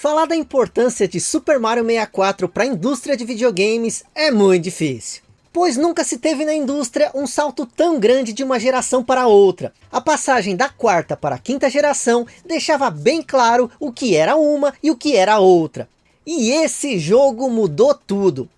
Falar da importância de Super Mario 64 para a indústria de videogames é muito difícil. Pois nunca se teve na indústria um salto tão grande de uma geração para outra. A passagem da quarta para a quinta geração deixava bem claro o que era uma e o que era outra. E esse jogo mudou tudo.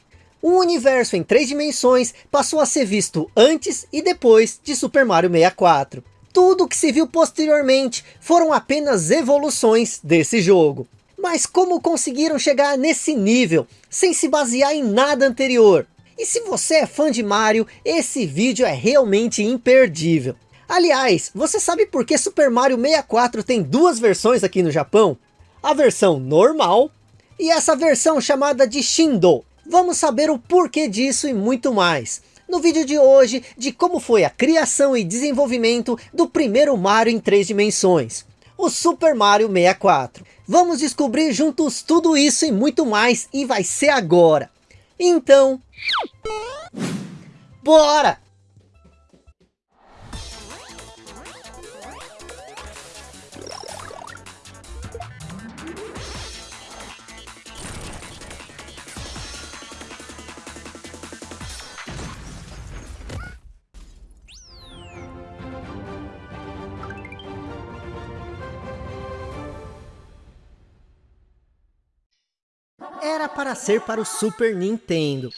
O universo em três dimensões passou a ser visto antes e depois de Super Mario 64. Tudo que se viu posteriormente foram apenas evoluções desse jogo. Mas como conseguiram chegar nesse nível, sem se basear em nada anterior? E se você é fã de Mario, esse vídeo é realmente imperdível. Aliás, você sabe por que Super Mario 64 tem duas versões aqui no Japão? A versão normal e essa versão chamada de Shindo. Vamos saber o porquê disso e muito mais. No vídeo de hoje, de como foi a criação e desenvolvimento do primeiro Mario em três dimensões o Super Mario 64. Vamos descobrir juntos tudo isso e muito mais e vai ser agora. Então, bora! Era para ser para o Super Nintendo.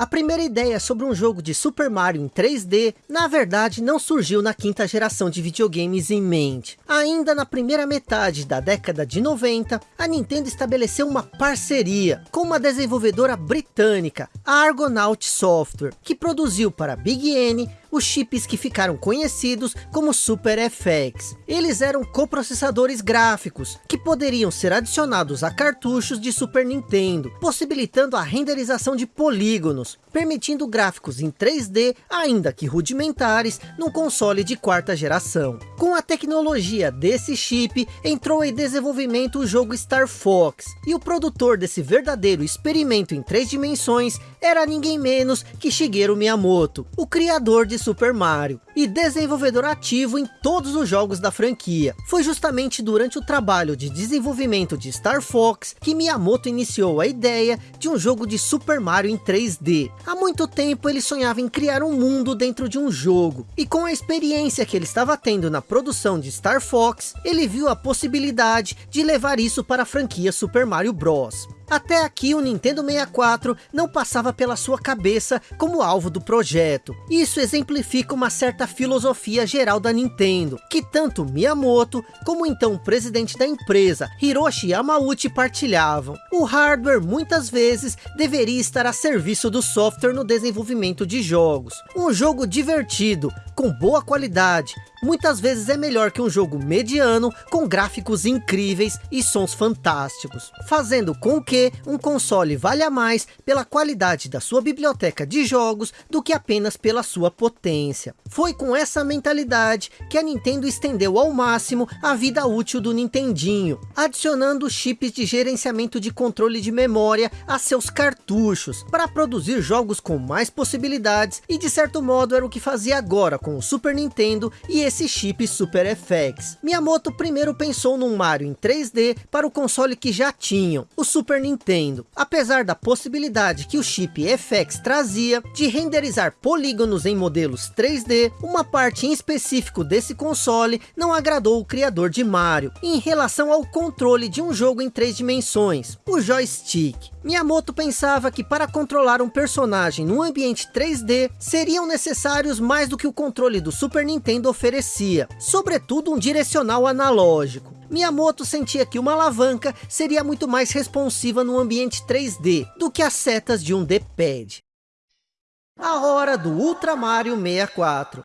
A primeira ideia sobre um jogo de Super Mario em 3D, na verdade não surgiu na quinta geração de videogames em mente. Ainda na primeira metade da década de 90, a Nintendo estabeleceu uma parceria com uma desenvolvedora britânica, a Argonaut Software, que produziu para Big N os chips que ficaram conhecidos como Super FX. Eles eram coprocessadores gráficos, que poderiam ser adicionados a cartuchos de Super Nintendo, possibilitando a renderização de polígonos, permitindo gráficos em 3D, ainda que rudimentares, num console de quarta geração. Com a tecnologia desse chip, entrou em desenvolvimento o jogo Star Fox, e o produtor desse verdadeiro experimento em três dimensões era ninguém menos que Shigeru Miyamoto, o criador de Super Mario, e desenvolvedor ativo em todos os jogos da franquia. Foi justamente durante o trabalho de desenvolvimento de Star Fox que Miyamoto iniciou a ideia de um jogo de Super Mario em 3D, Há muito tempo ele sonhava em criar um mundo dentro de um jogo, e com a experiência que ele estava tendo na produção de Star Fox, ele viu a possibilidade de levar isso para a franquia Super Mario Bros. Até aqui o Nintendo 64 não passava pela sua cabeça como alvo do projeto. Isso exemplifica uma certa filosofia geral da Nintendo, que tanto Miyamoto, como então o presidente da empresa, Hiroshi Yamauchi partilhavam. O hardware muitas vezes deveria estar a serviço do software no desenvolvimento de jogos. Um jogo divertido, com boa qualidade, muitas vezes é melhor que um jogo mediano com gráficos incríveis e sons fantásticos, fazendo com que um console valha mais pela qualidade da sua biblioteca de jogos do que apenas pela sua potência. Foi com essa mentalidade que a Nintendo estendeu ao máximo a vida útil do Nintendinho, adicionando chips de gerenciamento de controle de memória a seus cartuchos, para produzir jogos com mais possibilidades e de certo modo era o que fazia agora com o Super Nintendo e esse chip Super FX. Miyamoto primeiro pensou num Mario em 3D para o console que já tinham, o Super Nintendo. Apesar da possibilidade que o chip FX trazia de renderizar polígonos em modelos 3D, uma parte em específico desse console não agradou o criador de Mario, em relação ao controle de um jogo em três dimensões, o joystick. Miyamoto pensava que para controlar um personagem num ambiente 3D, seriam necessários mais do que o controle do Super Nintendo oferecia, sobretudo um direcional analógico. Miyamoto sentia que uma alavanca seria muito mais responsiva no ambiente 3D, do que as setas de um D-pad. A hora do Ultra Mario 64.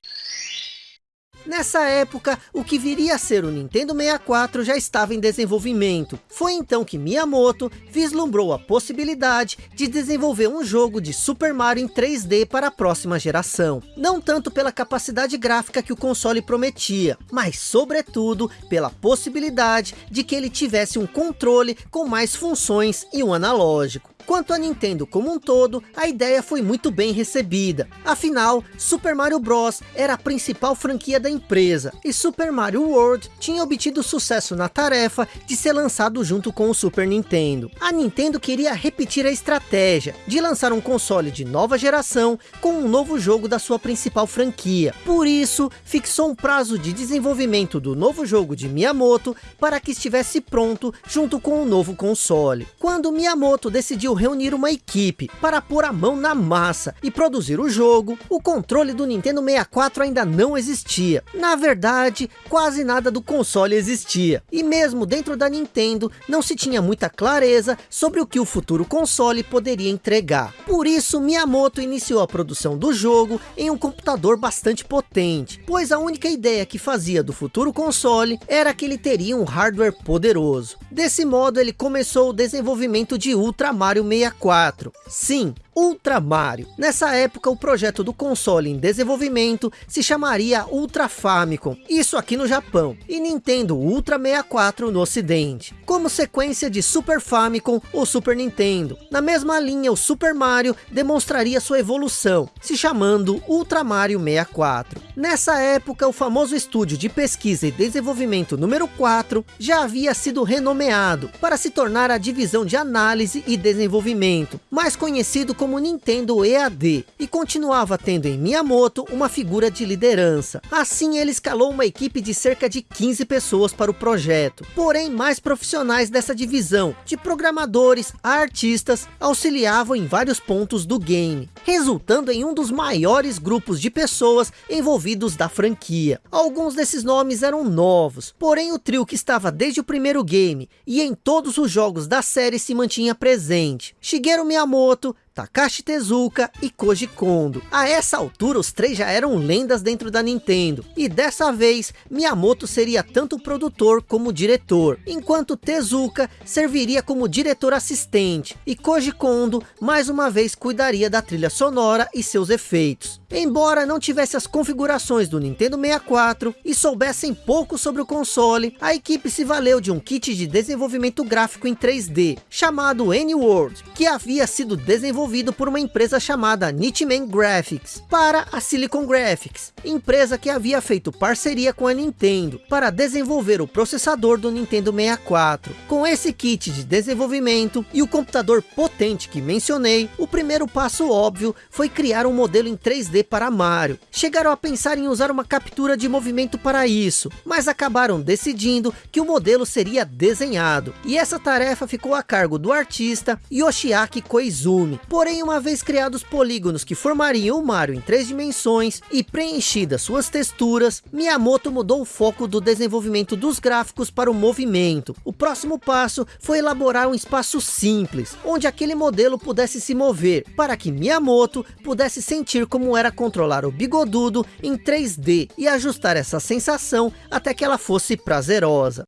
Nessa época, o que viria a ser o Nintendo 64 já estava em desenvolvimento. Foi então que Miyamoto vislumbrou a possibilidade de desenvolver um jogo de Super Mario em 3D para a próxima geração. Não tanto pela capacidade gráfica que o console prometia, mas sobretudo pela possibilidade de que ele tivesse um controle com mais funções e um analógico. Quanto a Nintendo como um todo, a ideia foi muito bem recebida. Afinal, Super Mario Bros. era a principal franquia da empresa, e Super Mario World tinha obtido sucesso na tarefa de ser lançado junto com o Super Nintendo. A Nintendo queria repetir a estratégia de lançar um console de nova geração com um novo jogo da sua principal franquia. Por isso, fixou um prazo de desenvolvimento do novo jogo de Miyamoto para que estivesse pronto junto com o novo console. Quando Miyamoto decidiu reunir uma equipe para pôr a mão na massa e produzir o jogo, o controle do Nintendo 64 ainda não existia. Na verdade, quase nada do console existia. E mesmo dentro da Nintendo, não se tinha muita clareza sobre o que o futuro console poderia entregar. Por isso, Miyamoto iniciou a produção do jogo em um computador bastante potente, pois a única ideia que fazia do futuro console era que ele teria um hardware poderoso. Desse modo, ele começou o desenvolvimento de Ultra Mario 64. Sim, Ultra Mario. Nessa época, o projeto do console em desenvolvimento se chamaria Ultra Famicom, isso aqui no Japão, e Nintendo Ultra 64 no ocidente, como sequência de Super Famicom ou Super Nintendo. Na mesma linha, o Super Mario demonstraria sua evolução, se chamando Ultra Mario 64. Nessa época, o famoso estúdio de pesquisa e desenvolvimento número 4 já havia sido renomeado para se tornar a divisão de análise e desenvolvimento, mais conhecido como como Nintendo EAD e continuava tendo em Miyamoto uma figura de liderança. Assim ele escalou uma equipe de cerca de 15 pessoas para o projeto, porém mais profissionais dessa divisão, de programadores a artistas, auxiliavam em vários pontos do game, resultando em um dos maiores grupos de pessoas envolvidos da franquia. Alguns desses nomes eram novos, porém o trio que estava desde o primeiro game e em todos os jogos da série se mantinha presente. Shigeru Miyamoto, Takashi Tezuka e Koji Kondo. A essa altura os três já eram lendas dentro da Nintendo, e dessa vez Miyamoto seria tanto produtor como diretor, enquanto Tezuka serviria como diretor assistente, e Koji Kondo mais uma vez cuidaria da trilha sonora e seus efeitos. Embora não tivesse as configurações do Nintendo 64 e soubessem pouco sobre o console, a equipe se valeu de um kit de desenvolvimento gráfico em 3D, chamado N-World, que havia sido desenvolvido desenvolvido por uma empresa chamada Nitman Graphics, para a Silicon Graphics, empresa que havia feito parceria com a Nintendo, para desenvolver o processador do Nintendo 64. Com esse kit de desenvolvimento e o computador potente que mencionei, o primeiro passo óbvio foi criar um modelo em 3D para Mario. Chegaram a pensar em usar uma captura de movimento para isso, mas acabaram decidindo que o modelo seria desenhado. E essa tarefa ficou a cargo do artista Yoshiaki Koizumi, Porém, uma vez criados polígonos que formariam o Mario em três dimensões e preenchidas suas texturas, Miyamoto mudou o foco do desenvolvimento dos gráficos para o movimento. O próximo passo foi elaborar um espaço simples, onde aquele modelo pudesse se mover, para que Miyamoto pudesse sentir como era controlar o bigodudo em 3D e ajustar essa sensação até que ela fosse prazerosa.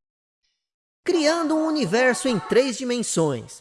Criando um universo em três dimensões.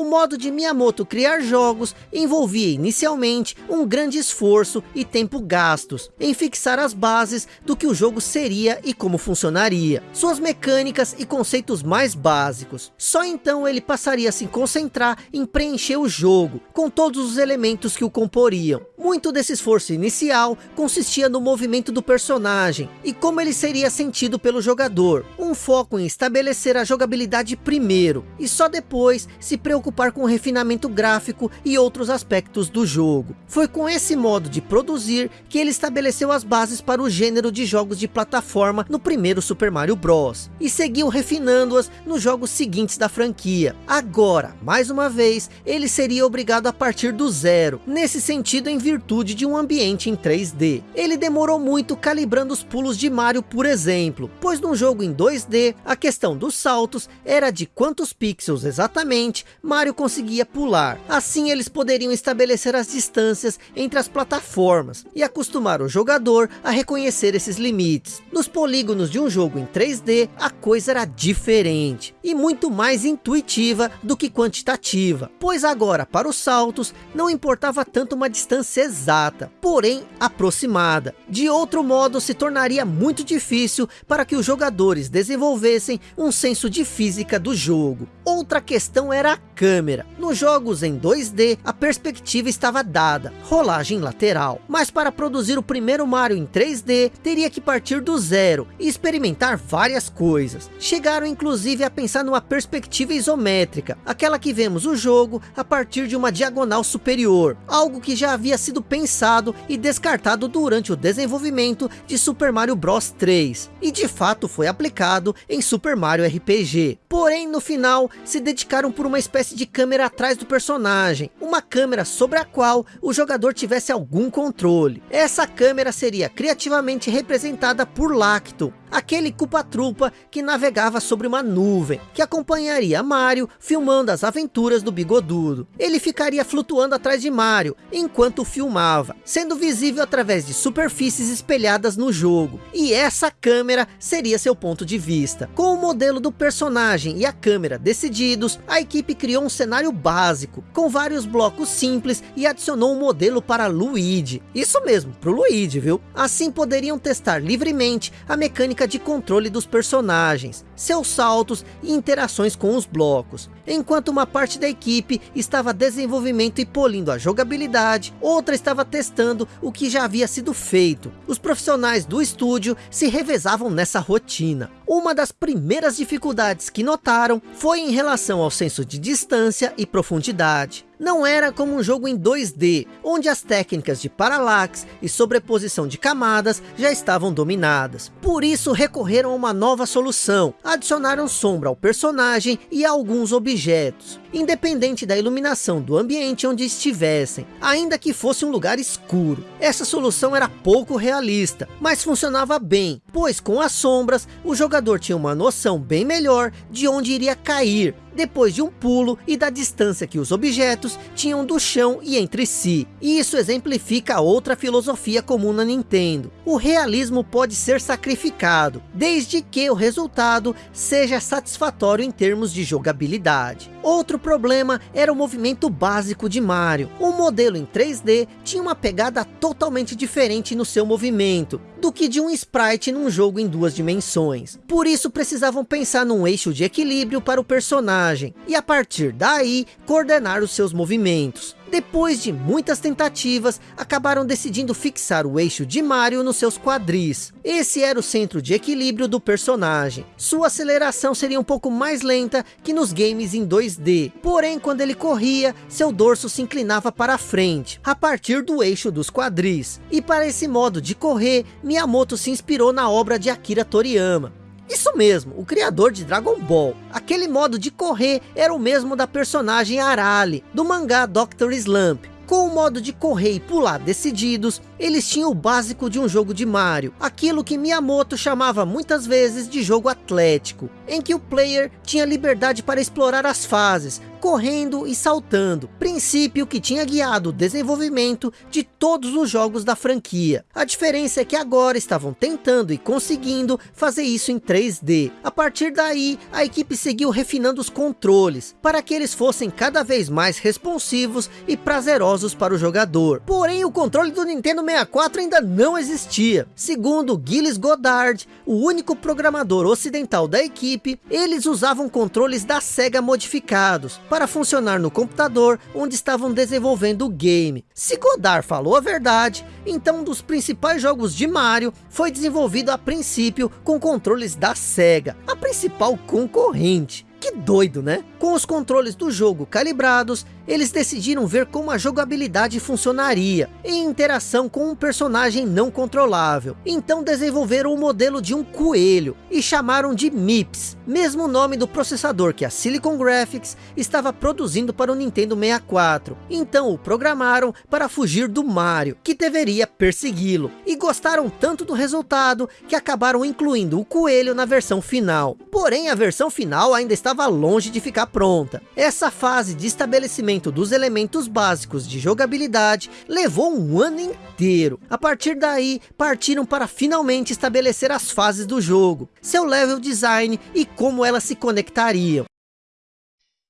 O modo de Miyamoto criar jogos envolvia inicialmente um grande esforço e tempo gastos em fixar as bases do que o jogo seria e como funcionaria, suas mecânicas e conceitos mais básicos. Só então ele passaria a se concentrar em preencher o jogo com todos os elementos que o comporiam. Muito desse esforço inicial consistia no movimento do personagem e como ele seria sentido pelo jogador, um foco em estabelecer a jogabilidade primeiro e só depois se preocupar preocupar com o refinamento gráfico e outros aspectos do jogo. Foi com esse modo de produzir que ele estabeleceu as bases para o gênero de jogos de plataforma no primeiro Super Mario Bros. E seguiu refinando-as nos jogos seguintes da franquia. Agora, mais uma vez, ele seria obrigado a partir do zero, nesse sentido em virtude de um ambiente em 3D. Ele demorou muito calibrando os pulos de Mario, por exemplo, pois num jogo em 2D, a questão dos saltos era de quantos pixels exatamente Mario conseguia pular. Assim eles poderiam estabelecer as distâncias entre as plataformas e acostumar o jogador a reconhecer esses limites. Nos polígonos de um jogo em 3D, a coisa era diferente e muito mais intuitiva do que quantitativa, pois agora para os saltos não importava tanto uma distância exata, porém aproximada. De outro modo, se tornaria muito difícil para que os jogadores desenvolvessem um senso de física do jogo. Outra questão era a câmera. Nos jogos em 2D, a perspectiva estava dada, rolagem lateral. Mas para produzir o primeiro Mario em 3D, teria que partir do zero e experimentar várias coisas. Chegaram inclusive a pensar numa perspectiva isométrica, aquela que vemos o jogo a partir de uma diagonal superior, algo que já havia sido pensado e descartado durante o desenvolvimento de Super Mario Bros 3, e de fato foi aplicado em Super Mario RPG. Porém, no final, se dedicaram por uma espécie de câmera atrás do personagem, uma câmera sobre a qual o jogador tivesse algum controle. Essa câmera seria criativamente representada por Lacto, aquele culpa-trupa que navegava sobre uma nuvem, que acompanharia Mario filmando as aventuras do bigodudo. Ele ficaria flutuando atrás de Mario, enquanto filmava, sendo visível através de superfícies espelhadas no jogo, e essa câmera seria seu ponto de vista. Com o modelo do personagem e a câmera decididos, a equipe criou um cenário básico, com vários blocos simples e adicionou um modelo para Luigi. Isso mesmo, para o Luigi, viu? Assim poderiam testar livremente a mecânica de controle dos personagens, seus saltos e interações com os blocos. Enquanto uma parte da equipe estava desenvolvimento e polindo a jogabilidade, outra estava testando o que já havia sido feito. Os profissionais do estúdio se revezavam nessa rotina. Uma das primeiras dificuldades que notaram foi em relação ao senso de distância e profundidade. Não era como um jogo em 2D, onde as técnicas de paralaxe e sobreposição de camadas já estavam dominadas. Por isso recorreram a uma nova solução, adicionaram sombra ao personagem e a alguns objetos independente da iluminação do ambiente onde estivessem, ainda que fosse um lugar escuro. Essa solução era pouco realista, mas funcionava bem, pois com as sombras, o jogador tinha uma noção bem melhor de onde iria cair, depois de um pulo e da distância que os objetos tinham do chão e entre si. E isso exemplifica outra filosofia comum na Nintendo. O realismo pode ser sacrificado, desde que o resultado seja satisfatório em termos de jogabilidade. Outro problema era o movimento básico de Mario. O modelo em 3D tinha uma pegada totalmente diferente no seu movimento, do que de um sprite num jogo em duas dimensões. Por isso precisavam pensar num eixo de equilíbrio para o personagem, e a partir daí coordenar os seus movimentos. Depois de muitas tentativas, acabaram decidindo fixar o eixo de Mario nos seus quadris. Esse era o centro de equilíbrio do personagem. Sua aceleração seria um pouco mais lenta que nos games em 2D. Porém, quando ele corria, seu dorso se inclinava para a frente, a partir do eixo dos quadris. E para esse modo de correr, Miyamoto se inspirou na obra de Akira Toriyama. Isso mesmo, o criador de Dragon Ball. Aquele modo de correr era o mesmo da personagem Arale, do mangá Dr. Slump. Com o modo de correr e pular decididos, eles tinham o básico de um jogo de Mario, aquilo que Miyamoto chamava muitas vezes de jogo atlético, em que o player tinha liberdade para explorar as fases, correndo e saltando, princípio que tinha guiado o desenvolvimento de todos os jogos da franquia. A diferença é que agora estavam tentando e conseguindo fazer isso em 3D. A partir daí, a equipe seguiu refinando os controles, para que eles fossem cada vez mais responsivos e prazerosos para o jogador. Porém, o controle do Nintendo 64 ainda não existia. Segundo Gilles Godard, o único programador ocidental da equipe, eles usavam controles da SEGA modificados, para funcionar no computador onde estavam desenvolvendo o game. Se Godard falou a verdade, então um dos principais jogos de Mario foi desenvolvido a princípio com controles da SEGA, a principal concorrente. Que doido, né? Com os controles do jogo calibrados, eles decidiram ver como a jogabilidade funcionaria, em interação com um personagem não controlável. Então desenvolveram o modelo de um coelho, e chamaram de MIPS, mesmo nome do processador que a Silicon Graphics estava produzindo para o Nintendo 64. Então o programaram para fugir do Mario, que deveria persegui-lo. E gostaram tanto do resultado, que acabaram incluindo o coelho na versão final. Porém a versão final ainda estava longe de ficar pronta. Essa fase de estabelecimento dos elementos básicos de jogabilidade levou um ano inteiro. A partir daí, partiram para finalmente estabelecer as fases do jogo, seu level design e como elas se conectariam.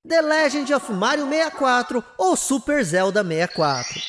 The Legend of Mario 64 ou Super Zelda 64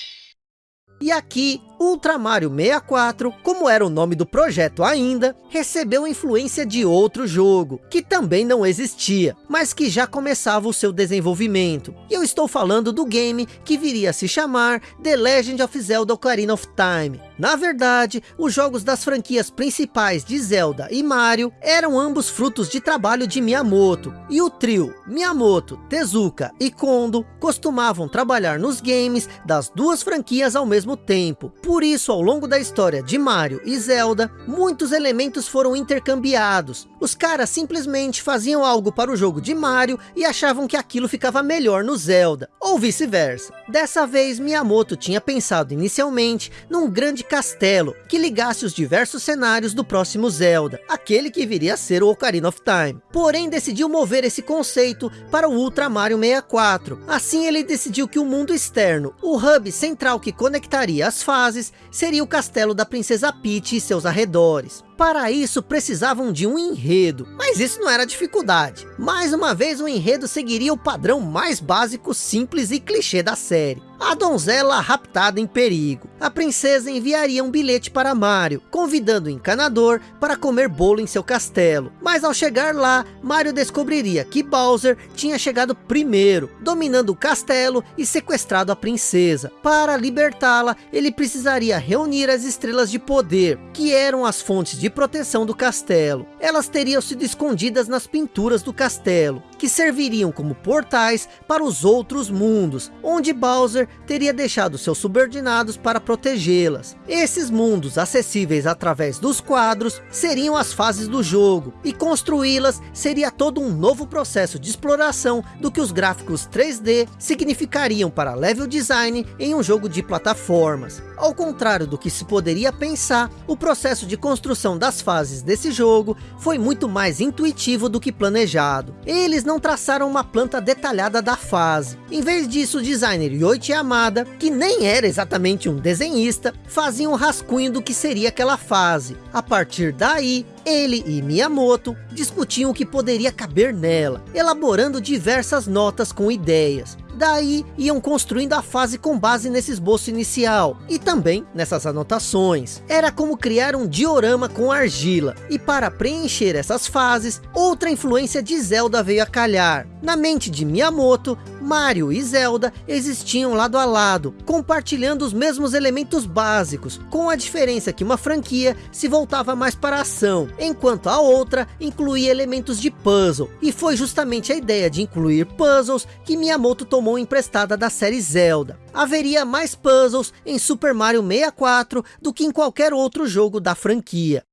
E aqui, Ultra Mario 64, como era o nome do projeto ainda, recebeu influência de outro jogo, que também não existia, mas que já começava o seu desenvolvimento. E eu estou falando do game que viria a se chamar The Legend of Zelda Ocarina of Time. Na verdade, os jogos das franquias principais de Zelda e Mario eram ambos frutos de trabalho de Miyamoto, e o trio Miyamoto, Tezuka e Kondo costumavam trabalhar nos games das duas franquias ao mesmo tempo. Por isso, ao longo da história de Mario e Zelda, muitos elementos foram intercambiados. Os caras simplesmente faziam algo para o jogo de Mario e achavam que aquilo ficava melhor no Zelda, ou vice-versa. Dessa vez, Miyamoto tinha pensado inicialmente num grande castelo que ligasse os diversos cenários do próximo Zelda, aquele que viria a ser o Ocarina of Time. Porém, decidiu mover esse conceito para o Ultra Mario 64. Assim, ele decidiu que o mundo externo, o hub central que conectaria as fases, seria o castelo da Princesa Peach e seus arredores. Para isso precisavam de um enredo, mas isso não era dificuldade. Mais uma vez o enredo seguiria o padrão mais básico, simples e clichê da série. A donzela raptada em perigo. A princesa enviaria um bilhete para Mario, convidando o encanador para comer bolo em seu castelo. Mas ao chegar lá, Mario descobriria que Bowser tinha chegado primeiro, dominando o castelo e sequestrado a princesa. Para libertá-la, ele precisaria reunir as estrelas de poder, que eram as fontes de proteção do castelo. Elas teriam sido escondidas nas pinturas do castelo, que serviriam como portais para os outros mundos, onde Bowser teria deixado seus subordinados para protegê-las. Esses mundos, acessíveis através dos quadros, seriam as fases do jogo, e construí-las seria todo um novo processo de exploração do que os gráficos 3D significariam para level design em um jogo de plataformas. Ao contrário do que se poderia pensar, o processo de construção das fases desse jogo foi muito mais intuitivo do que planejado. Eles não traçaram uma planta detalhada da fase. Em vez disso, o designer Yoichi Yamada, que nem era exatamente um desenhista, fazia um rascunho do que seria aquela fase. A partir daí, ele e Miyamoto discutiam o que poderia caber nela, elaborando diversas notas com ideias. Daí iam construindo a fase com base nesse esboço inicial e também nessas anotações. Era como criar um diorama com argila. E para preencher essas fases, outra influência de Zelda veio a calhar. Na mente de Miyamoto, Mario e Zelda existiam lado a lado, compartilhando os mesmos elementos básicos, com a diferença que uma franquia se voltava mais para a ação, enquanto a outra incluía elementos de puzzle. E foi justamente a ideia de incluir puzzles que Miyamoto tomou emprestada da série Zelda. Haveria mais puzzles em Super Mario 64 do que em qualquer outro jogo da franquia.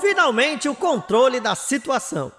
Finalmente o controle da situação.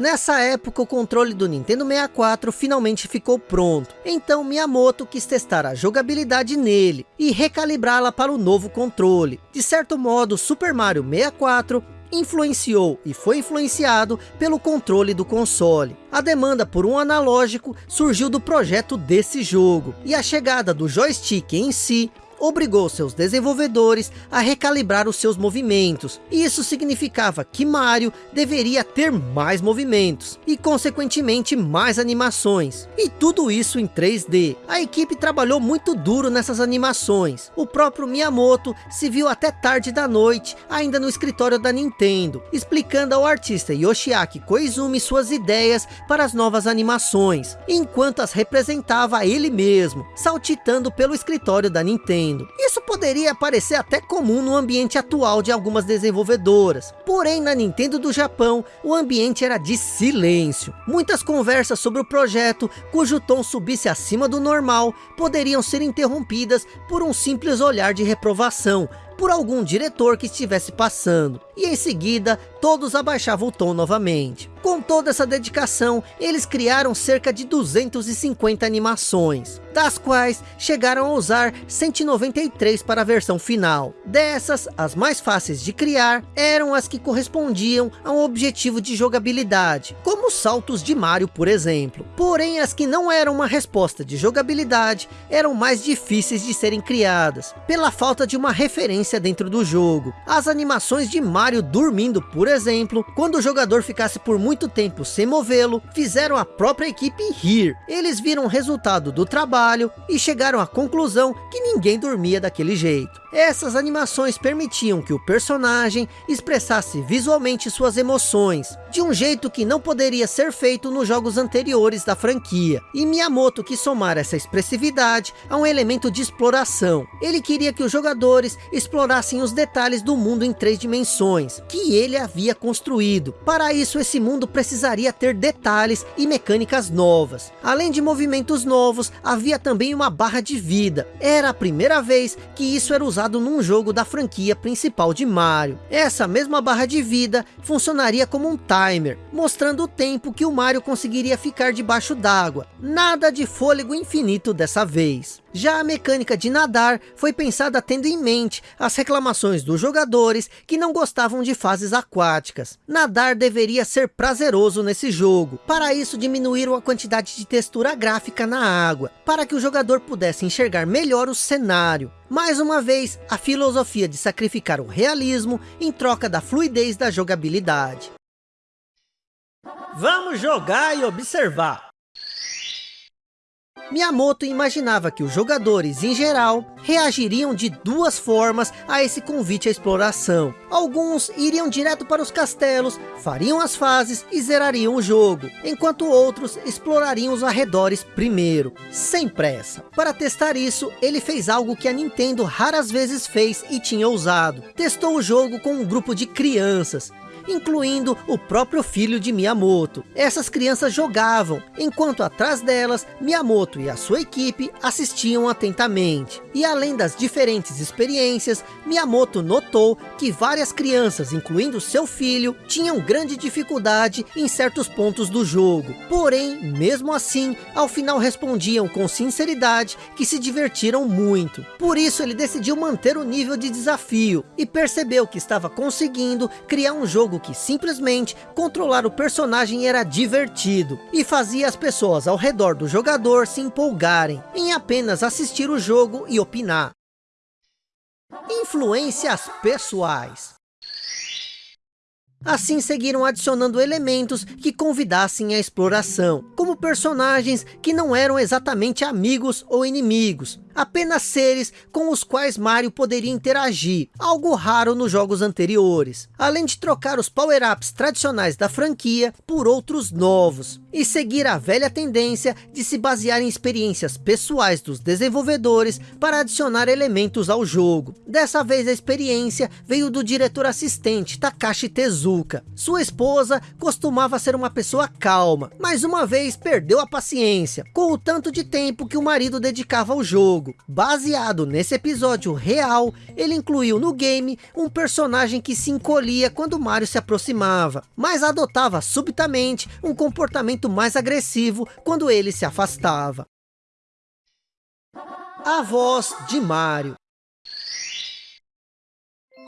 Nessa época o controle do Nintendo 64 finalmente ficou pronto, então Miyamoto quis testar a jogabilidade nele e recalibrá-la para o novo controle. De certo modo, Super Mario 64 influenciou e foi influenciado pelo controle do console. A demanda por um analógico surgiu do projeto desse jogo, e a chegada do joystick em si obrigou seus desenvolvedores a recalibrar os seus movimentos. E isso significava que Mario deveria ter mais movimentos e consequentemente mais animações. E tudo isso em 3D. A equipe trabalhou muito duro nessas animações. O próprio Miyamoto se viu até tarde da noite, ainda no escritório da Nintendo, explicando ao artista Yoshiaki Koizumi suas ideias para as novas animações, enquanto as representava ele mesmo, saltitando pelo escritório da Nintendo. Isso poderia parecer até comum no ambiente atual de algumas desenvolvedoras. Porém, na Nintendo do Japão, o ambiente era de silêncio. Muitas conversas sobre o projeto, cujo tom subisse acima do normal, poderiam ser interrompidas por um simples olhar de reprovação, por algum diretor que estivesse passando. E em seguida, todos abaixavam o tom novamente. Com toda essa dedicação, eles criaram cerca de 250 animações, das quais chegaram a usar 193 para a versão final. Dessas, as mais fáceis de criar eram as que correspondiam a um objetivo de jogabilidade, como os saltos de Mario, por exemplo. Porém, as que não eram uma resposta de jogabilidade eram mais difíceis de serem criadas, pela falta de uma referência dentro do jogo. As animações de Mario dormindo, por exemplo, quando o jogador ficasse por muito tempo sem movê-lo, fizeram a própria equipe rir. Eles viram o resultado do trabalho e chegaram à conclusão que ninguém dormia daquele jeito. Essas animações permitiam que o personagem expressasse visualmente suas emoções, de um jeito que não poderia ser feito nos jogos anteriores da franquia. E Miyamoto quis somar essa expressividade a um elemento de exploração. Ele queria que os jogadores explorassem os detalhes do mundo em três dimensões, que ele havia construído. Para isso, esse mundo precisaria ter detalhes e mecânicas novas. Além de movimentos novos, havia também uma barra de vida. Era a primeira vez que isso era usado usado num jogo da franquia principal de Mario. Essa mesma barra de vida funcionaria como um timer, mostrando o tempo que o Mario conseguiria ficar debaixo d'água. Nada de fôlego infinito dessa vez. Já a mecânica de nadar foi pensada tendo em mente as reclamações dos jogadores que não gostavam de fases aquáticas. Nadar deveria ser prazeroso nesse jogo. Para isso diminuíram a quantidade de textura gráfica na água, para que o jogador pudesse enxergar melhor o cenário. Mais uma vez, a filosofia de sacrificar o realismo em troca da fluidez da jogabilidade. Vamos jogar e observar. Miyamoto imaginava que os jogadores, em geral, reagiriam de duas formas a esse convite à exploração. Alguns iriam direto para os castelos, fariam as fases e zerariam o jogo, enquanto outros explorariam os arredores primeiro, sem pressa. Para testar isso, ele fez algo que a Nintendo raras vezes fez e tinha usado. Testou o jogo com um grupo de crianças, incluindo o próprio filho de Miyamoto. Essas crianças jogavam, enquanto atrás delas, Miyamoto e a sua equipe assistiam atentamente. E além das diferentes experiências, Miyamoto notou que várias crianças, incluindo seu filho, tinham grande dificuldade em certos pontos do jogo. Porém, mesmo assim, ao final respondiam com sinceridade que se divertiram muito. Por isso ele decidiu manter o nível de desafio e percebeu que estava conseguindo criar um jogo que simplesmente controlar o personagem era divertido e fazia as pessoas ao redor do jogador se empolgarem em apenas assistir o jogo e opinar. Influências pessoais Assim seguiram adicionando elementos que convidassem à exploração, como personagens que não eram exatamente amigos ou inimigos, apenas seres com os quais Mario poderia interagir, algo raro nos jogos anteriores, além de trocar os power-ups tradicionais da franquia por outros novos, e seguir a velha tendência de se basear em experiências pessoais dos desenvolvedores para adicionar elementos ao jogo. Dessa vez a experiência veio do diretor assistente Takashi Tezuka. Sua esposa costumava ser uma pessoa calma, mas uma vez perdeu a paciência, com o tanto de tempo que o marido dedicava ao jogo jogo. Baseado nesse episódio real, ele incluiu no game um personagem que se encolhia quando Mario se aproximava, mas adotava subitamente um comportamento mais agressivo quando ele se afastava. A voz de Mario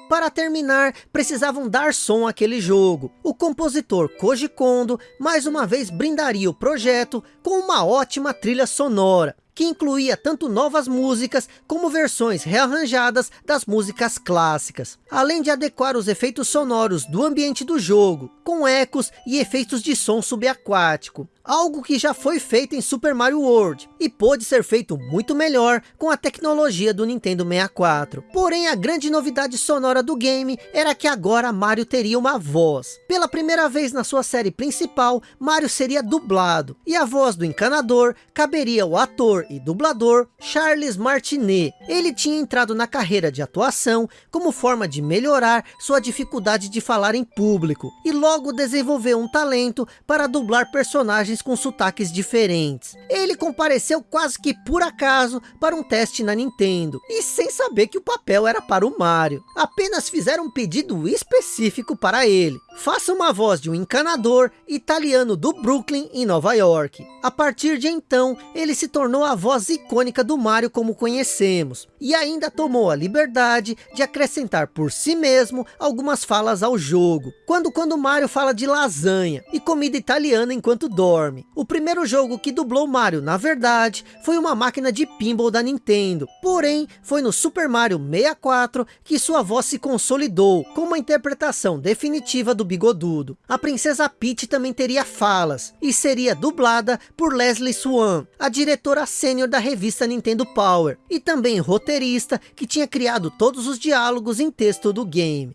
para terminar, precisavam dar som àquele jogo. O compositor Koji Kondo, mais uma vez brindaria o projeto com uma ótima trilha sonora que incluía tanto novas músicas como versões rearranjadas das músicas clássicas, além de adequar os efeitos sonoros do ambiente do jogo, com ecos e efeitos de som subaquático algo que já foi feito em Super Mario World, e pôde ser feito muito melhor com a tecnologia do Nintendo 64. Porém, a grande novidade sonora do game era que agora Mario teria uma voz. Pela primeira vez na sua série principal, Mario seria dublado, e a voz do encanador caberia ao ator e dublador Charles Martinet. Ele tinha entrado na carreira de atuação como forma de melhorar sua dificuldade de falar em público, e logo desenvolveu um talento para dublar personagens personagens com sotaques diferentes. Ele compareceu quase que por acaso para um teste na Nintendo, e sem saber que o papel era para o Mario. Apenas fizeram um pedido específico para ele. Faça uma voz de um encanador italiano do Brooklyn, em Nova York. A partir de então, ele se tornou a voz icônica do Mario como conhecemos, e ainda tomou a liberdade de acrescentar por si mesmo algumas falas ao jogo, quando quando Mario fala de lasanha e comida italiana enquanto dorme. O primeiro jogo que dublou Mario, na verdade, foi uma máquina de pinball da Nintendo, porém foi no Super Mario 64 que sua voz se consolidou, com uma interpretação definitiva do bigodudo. A princesa Peach também teria falas, e seria dublada por Leslie Swan, a diretora sênior da revista Nintendo Power, e também roteirista que tinha criado todos os diálogos em texto do game.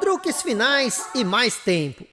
Truques finais e mais tempo.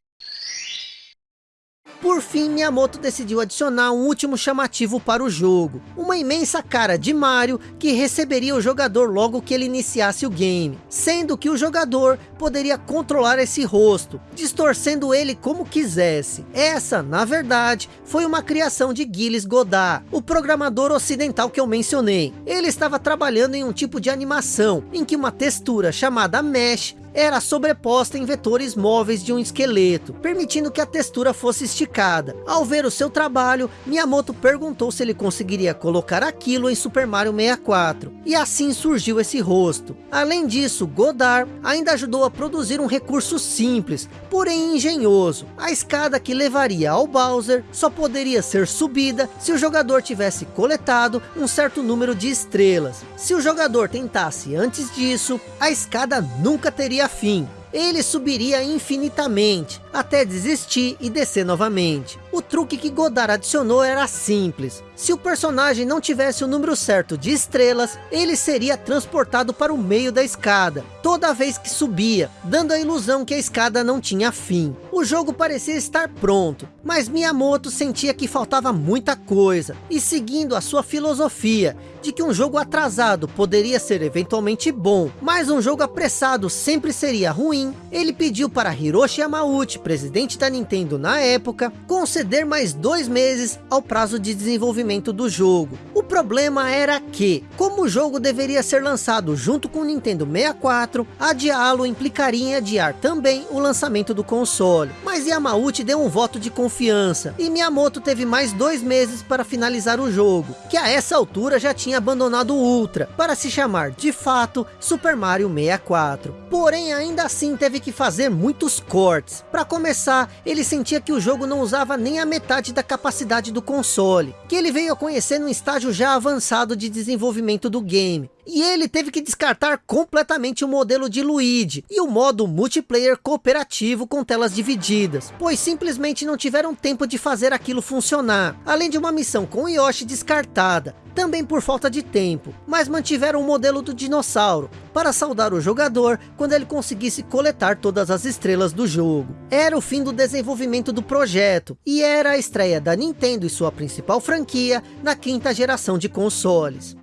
Por fim, Miyamoto decidiu adicionar um último chamativo para o jogo. Uma imensa cara de Mario que receberia o jogador logo que ele iniciasse o game. Sendo que o jogador poderia controlar esse rosto, distorcendo ele como quisesse. Essa, na verdade, foi uma criação de Gilles Godard, o programador ocidental que eu mencionei. Ele estava trabalhando em um tipo de animação, em que uma textura chamada Mesh era sobreposta em vetores móveis de um esqueleto, permitindo que a textura fosse esticada. Ao ver o seu trabalho, Miyamoto perguntou se ele conseguiria colocar aquilo em Super Mario 64, e assim surgiu esse rosto. Além disso, Godard ainda ajudou a produzir um recurso simples, porém engenhoso. A escada que levaria ao Bowser só poderia ser subida se o jogador tivesse coletado um certo número de estrelas. Se o jogador tentasse antes disso, a escada nunca teria fim. Ele subiria infinitamente, até desistir e descer novamente. O truque que Godard adicionou era simples. Se o personagem não tivesse o número certo de estrelas, ele seria transportado para o meio da escada, toda vez que subia, dando a ilusão que a escada não tinha fim. O jogo parecia estar pronto, mas Miyamoto sentia que faltava muita coisa, e seguindo a sua filosofia, de que um jogo atrasado poderia ser eventualmente bom, mas um jogo apressado sempre seria ruim, ele pediu para Hiroshi Yamauchi, presidente da Nintendo na época, conceder mais dois meses ao prazo de desenvolvimento do jogo. O problema era que, como o jogo deveria ser lançado junto com o Nintendo 64, adiá-lo implicaria em adiar também o lançamento do console. Mas Yamauchi deu um voto de confiança, e Miyamoto teve mais dois meses para finalizar o jogo, que a essa altura já tinha abandonado o Ultra, para se chamar de fato Super Mario 64. Porém, ainda assim teve que fazer muitos cortes. Para começar, ele sentia que o jogo não usava nem a metade da capacidade do console, que ele veio a conhecer num estágio já avançado de desenvolvimento do game. E ele teve que descartar completamente o modelo de Luigi e o modo multiplayer cooperativo com telas divididas, pois simplesmente não tiveram tempo de fazer aquilo funcionar, além de uma missão com Yoshi descartada, também por falta de tempo, mas mantiveram o modelo do dinossauro, para saudar o jogador quando ele conseguisse coletar todas as estrelas do jogo. Era o fim do desenvolvimento do projeto, e era a estreia da Nintendo e sua principal franquia na quinta geração de consoles.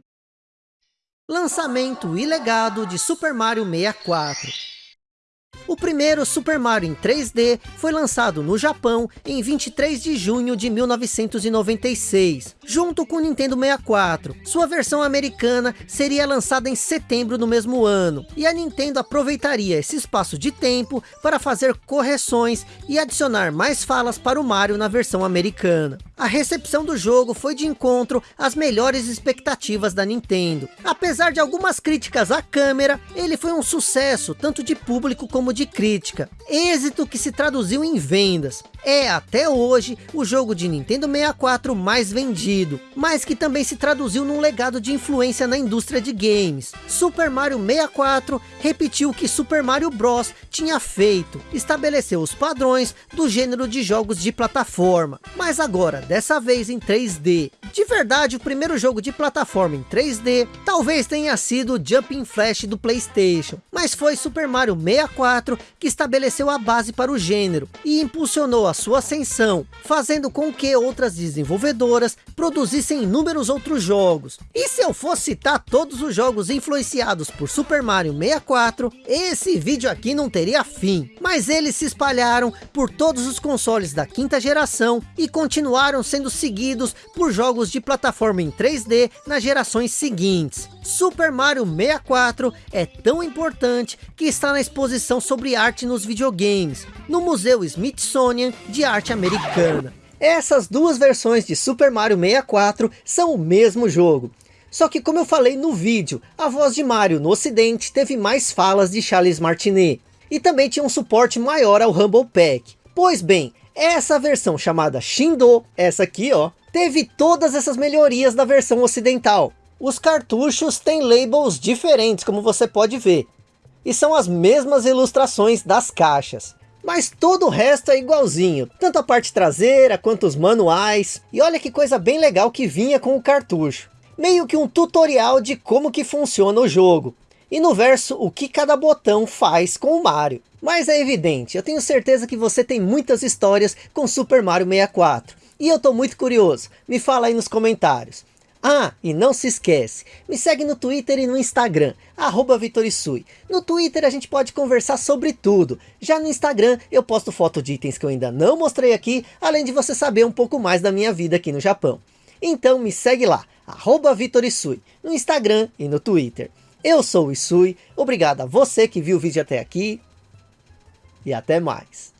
Lançamento e legado de Super Mario 64 o primeiro Super Mario em 3D foi lançado no Japão em 23 de junho de 1996, junto com o Nintendo 64. Sua versão americana seria lançada em setembro do mesmo ano, e a Nintendo aproveitaria esse espaço de tempo para fazer correções e adicionar mais falas para o Mario na versão americana. A recepção do jogo foi de encontro às melhores expectativas da Nintendo. Apesar de algumas críticas à câmera, ele foi um sucesso tanto de público como de crítica. Êxito que se traduziu em vendas. É até hoje o jogo de Nintendo 64 mais vendido, mas que também se traduziu num legado de influência na indústria de games. Super Mario 64 repetiu o que Super Mario Bros tinha feito, estabeleceu os padrões do gênero de jogos de plataforma, mas agora dessa vez em 3D. De verdade, o primeiro jogo de plataforma em 3D talvez tenha sido Jumping Flash do Playstation, mas foi Super Mario 64 que estabeleceu a base para o gênero e impulsionou a sua ascensão, fazendo com que outras desenvolvedoras produzissem inúmeros outros jogos. E se eu fosse citar todos os jogos influenciados por Super Mario 64, esse vídeo aqui não teria fim. Mas eles se espalharam por todos os consoles da quinta geração e continuaram sendo seguidos por jogos de plataforma em 3D nas gerações seguintes. Super Mario 64 é tão importante que está na exposição sobre arte nos videogames, no Museu Smithsonian de Arte Americana. Essas duas versões de Super Mario 64 são o mesmo jogo. Só que como eu falei no vídeo, a voz de Mario no ocidente teve mais falas de Charles Martinet. E também tinha um suporte maior ao Rumble Pack. Pois bem, essa versão chamada Shindo, essa aqui ó, teve todas essas melhorias da versão ocidental. Os cartuchos têm labels diferentes, como você pode ver. E são as mesmas ilustrações das caixas. Mas todo o resto é igualzinho, tanto a parte traseira quanto os manuais. E olha que coisa bem legal que vinha com o cartucho. Meio que um tutorial de como que funciona o jogo. E no verso, o que cada botão faz com o Mario. Mas é evidente, eu tenho certeza que você tem muitas histórias com Super Mario 64. E eu estou muito curioso, me fala aí nos comentários. Ah, e não se esquece, me segue no Twitter e no Instagram, arroba Vitorisui. No Twitter a gente pode conversar sobre tudo. Já no Instagram eu posto foto de itens que eu ainda não mostrei aqui, além de você saber um pouco mais da minha vida aqui no Japão. Então me segue lá, arroba Vitorisui, no Instagram e no Twitter. Eu sou o Isui, obrigado a você que viu o vídeo até aqui, e até mais.